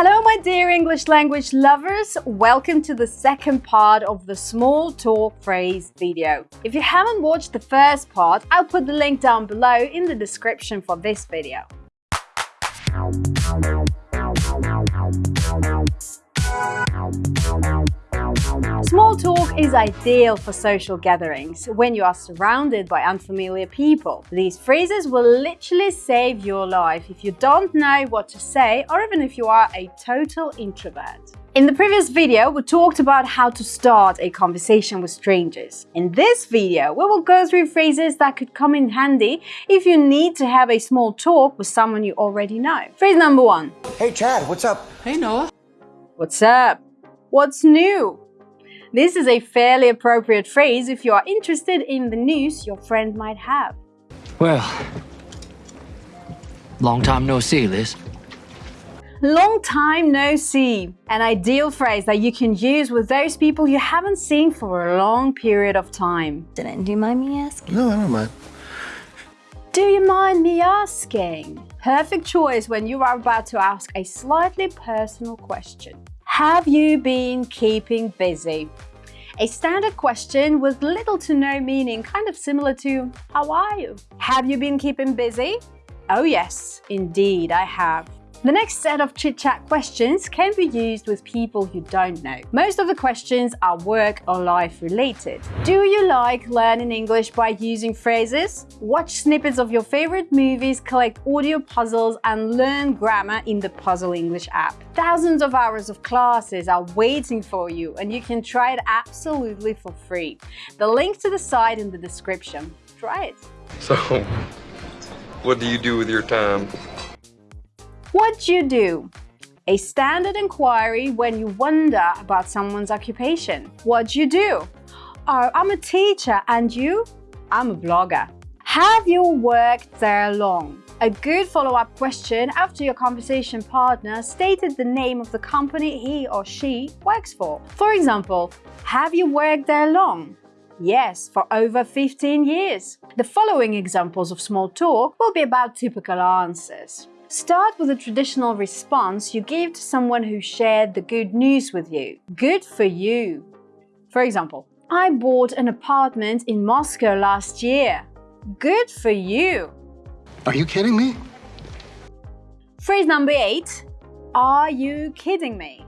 Hello, my dear English language lovers. Welcome to the second part of the small talk phrase video. If you haven't watched the first part, I'll put the link down below in the description for this video. Small talk is ideal for social gatherings when you are surrounded by unfamiliar people. These phrases will literally save your life if you don't know what to say or even if you are a total introvert. In the previous video, we talked about how to start a conversation with strangers. In this video, we will go through phrases that could come in handy if you need to have a small talk with someone you already know. Phrase number one. Hey Chad, what's up? Hey Noah. What's up? What's new? This is a fairly appropriate phrase if you are interested in the news your friend might have. Well, long time no see, Liz. Long time no see. An ideal phrase that you can use with those people you haven't seen for a long period of time. Didn't do you mind me asking? No, I don't mind. Do you mind me asking? Perfect choice when you are about to ask a slightly personal question. Have you been keeping busy? A standard question with little to no meaning, kind of similar to, how are you? Have you been keeping busy? Oh yes, indeed I have. The next set of chit-chat questions can be used with people you don't know. Most of the questions are work or life related. Do you like learning English by using phrases? Watch snippets of your favorite movies, collect audio puzzles and learn grammar in the Puzzle English app. Thousands of hours of classes are waiting for you and you can try it absolutely for free. The link to the site in the description. Try it. So, what do you do with your time? What do you do? A standard inquiry when you wonder about someone's occupation. What do you do? Oh, I'm a teacher and you? I'm a blogger. Have you worked there long? A good follow-up question after your conversation partner stated the name of the company he or she works for. For example, have you worked there long? Yes, for over 15 years. The following examples of small talk will be about typical answers. Start with a traditional response you gave to someone who shared the good news with you. Good for you. For example, I bought an apartment in Moscow last year. Good for you. Are you kidding me? Phrase number eight, are you kidding me?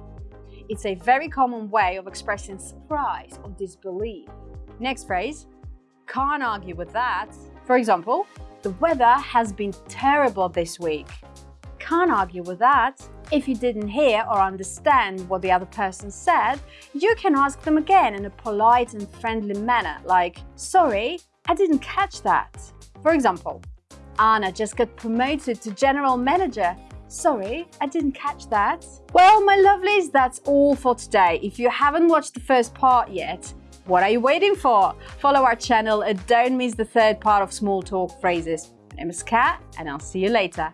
It's a very common way of expressing surprise or disbelief. Next phrase, can't argue with that. For example, the weather has been terrible this week can't argue with that. If you didn't hear or understand what the other person said, you can ask them again in a polite and friendly manner, like, sorry, I didn't catch that. For example, Anna just got promoted to general manager. Sorry, I didn't catch that. Well, my lovelies, that's all for today. If you haven't watched the first part yet, what are you waiting for? Follow our channel and don't miss the third part of Small Talk Phrases. My name is Kat and I'll see you later.